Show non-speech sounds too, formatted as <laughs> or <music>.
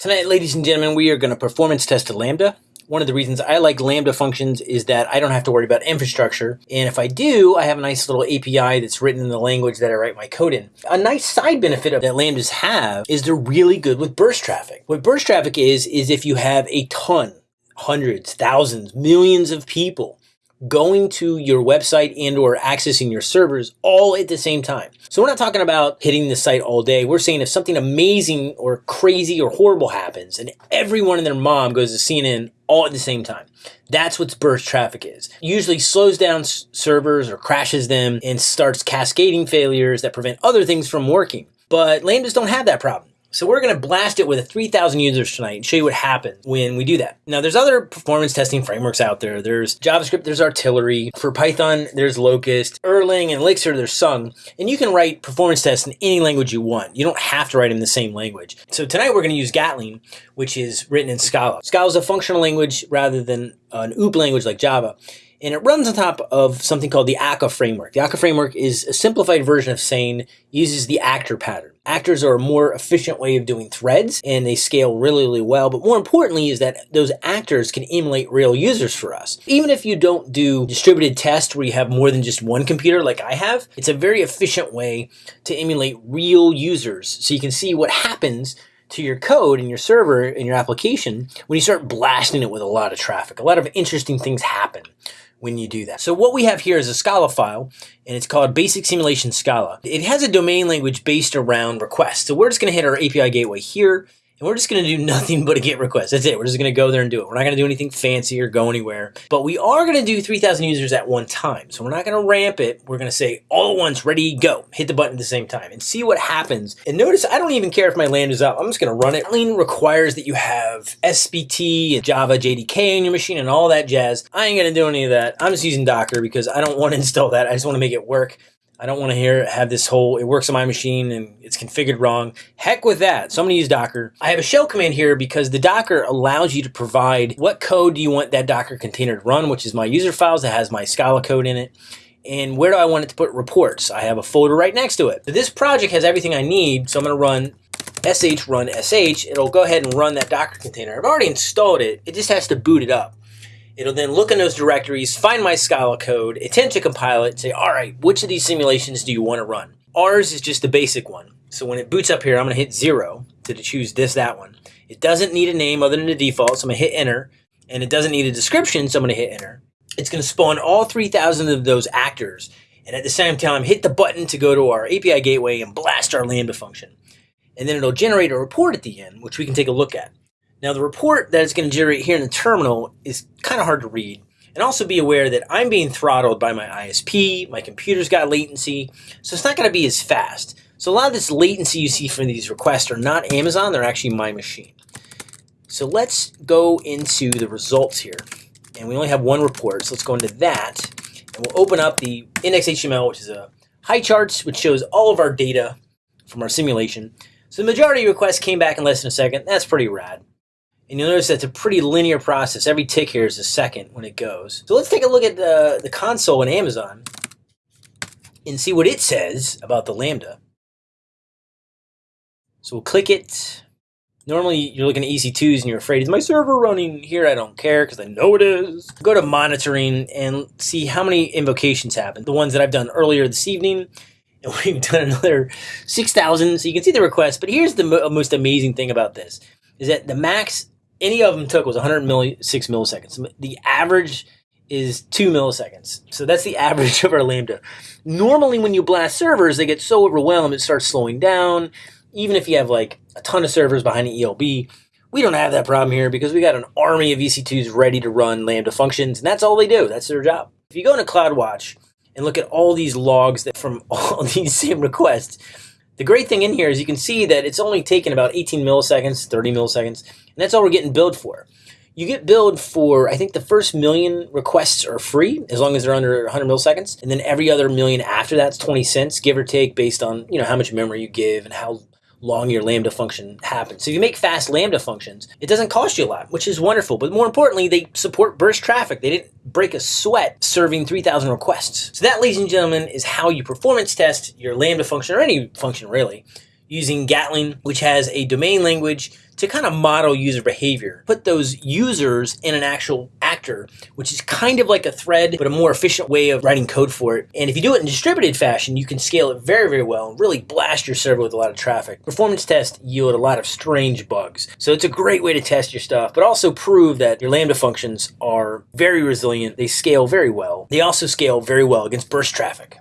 Tonight, ladies and gentlemen, we are going to performance test a Lambda. One of the reasons I like Lambda functions is that I don't have to worry about infrastructure. And if I do, I have a nice little API that's written in the language that I write my code in. A nice side benefit of that Lambdas have is they're really good with burst traffic. What burst traffic is, is if you have a ton, hundreds, thousands, millions of people going to your website and or accessing your servers all at the same time. So we're not talking about hitting the site all day. We're saying if something amazing or crazy or horrible happens and everyone and their mom goes to CNN all at the same time. That's what burst traffic is. Usually slows down servers or crashes them and starts cascading failures that prevent other things from working. But Lambdas don't have that problem. So we're going to blast it with 3,000 users tonight and show you what happens when we do that. Now, there's other performance testing frameworks out there. There's JavaScript, there's Artillery. For Python, there's Locust. Erlang and Elixir, there's Tsung. And you can write performance tests in any language you want. You don't have to write them in the same language. So tonight we're going to use Gatling, which is written in Scala. Scala is a functional language rather than an OOP language like Java and it runs on top of something called the Akka framework. The Akka framework is a simplified version of Sane, uses the actor pattern. Actors are a more efficient way of doing threads and they scale really, really well. But more importantly is that those actors can emulate real users for us. Even if you don't do distributed tests where you have more than just one computer like I have, it's a very efficient way to emulate real users. So you can see what happens to your code and your server and your application when you start blasting it with a lot of traffic. A lot of interesting things happen when you do that. So what we have here is a Scala file, and it's called Basic Simulation Scala. It has a domain language based around requests. So we're just going to hit our API gateway here, and we're just going to do <laughs> nothing but a get request. That's it. We're just going to go there and do it. We're not going to do anything fancy or go anywhere. But we are going to do 3,000 users at one time. So we're not going to ramp it. We're going to say all at once, ready, go. Hit the button at the same time and see what happens. And notice I don't even care if my land is up. I'm just going to run it. Lean requires that you have SBT and Java JDK on your machine and all that jazz. I ain't going to do any of that. I'm just using Docker because I don't want to <laughs> install that. I just want to make it work. I don't want to hear have this whole it works on my machine and it's configured wrong. Heck with that. So I'm going to use Docker. I have a shell command here because the Docker allows you to provide what code do you want that Docker container to run, which is my user files that has my Scala code in it. And where do I want it to put reports? I have a folder right next to it. So this project has everything I need. So I'm going to run sh run sh. It'll go ahead and run that Docker container. I've already installed it. It just has to boot it up. It'll then look in those directories, find my Scala code, attempt to compile it, say, all right, which of these simulations do you want to run? Ours is just the basic one. So when it boots up here, I'm going to hit zero to choose this, that one. It doesn't need a name other than the default, so I'm going to hit enter. And it doesn't need a description, so I'm going to hit enter. It's going to spawn all 3,000 of those actors. And at the same time, hit the button to go to our API gateway and blast our Lambda function. And then it'll generate a report at the end, which we can take a look at. Now the report that it's going to generate here in the terminal is kind of hard to read. And also be aware that I'm being throttled by my ISP, my computer's got latency, so it's not going to be as fast. So a lot of this latency you see from these requests are not Amazon, they're actually my machine. So let's go into the results here. And we only have one report, so let's go into that. And we'll open up the index.html, which is a HighCharts, which shows all of our data from our simulation. So the majority of requests came back in less than a second. That's pretty rad. And you'll notice that's a pretty linear process. Every tick here is a second when it goes. So let's take a look at the, the console in Amazon and see what it says about the Lambda. So we'll click it. Normally you're looking at EC2s and you're afraid, is my server running? Here I don't care because I know it is. Go to monitoring and see how many invocations happen. The ones that I've done earlier this evening. <laughs> And we've done another 6,000. So you can see the request. But here's the most amazing thing about this. Is that the max any of them took was 106 milliseconds. The average is two milliseconds. So that's the <laughs> average of our Lambda. Normally, when you blast servers, they get so overwhelmed it starts slowing down. Even if you have like a ton of servers behind the ELB, we don't have that problem here because we got an army of EC2s ready to run Lambda functions, and that's all they do. That's their job. If you go into CloudWatch and look at all these logs that from <laughs> all these same requests, the great thing in here is you can see that it's only taken about 18 milliseconds, 30 milliseconds, and that's all we're getting billed for. You get billed for, I think the first million requests are free as long as they're under 100 milliseconds. And then every other million after that's 20 cents, give or take, based on, you know, how much memory you give and how long your Lambda function happens. So if you make fast Lambda functions, it doesn't cost you a lot, which is wonderful. But more importantly, they support burst traffic. They didn't break a sweat serving 3,000 requests. So that, ladies and gentlemen, is how you performance test your Lambda function or any function really using Gatling, which has a domain language to kind of model user behavior. Put those users in an actual which is kind of like a thread, but a more efficient way of writing code for it. And if you do it in distributed fashion, you can scale it very, very well and really blast your server with a lot of traffic. Performance tests yield a lot of strange bugs. So it's a great way to test your stuff, but also prove that your Lambda functions are very resilient. They scale very well. They also scale very well against burst traffic.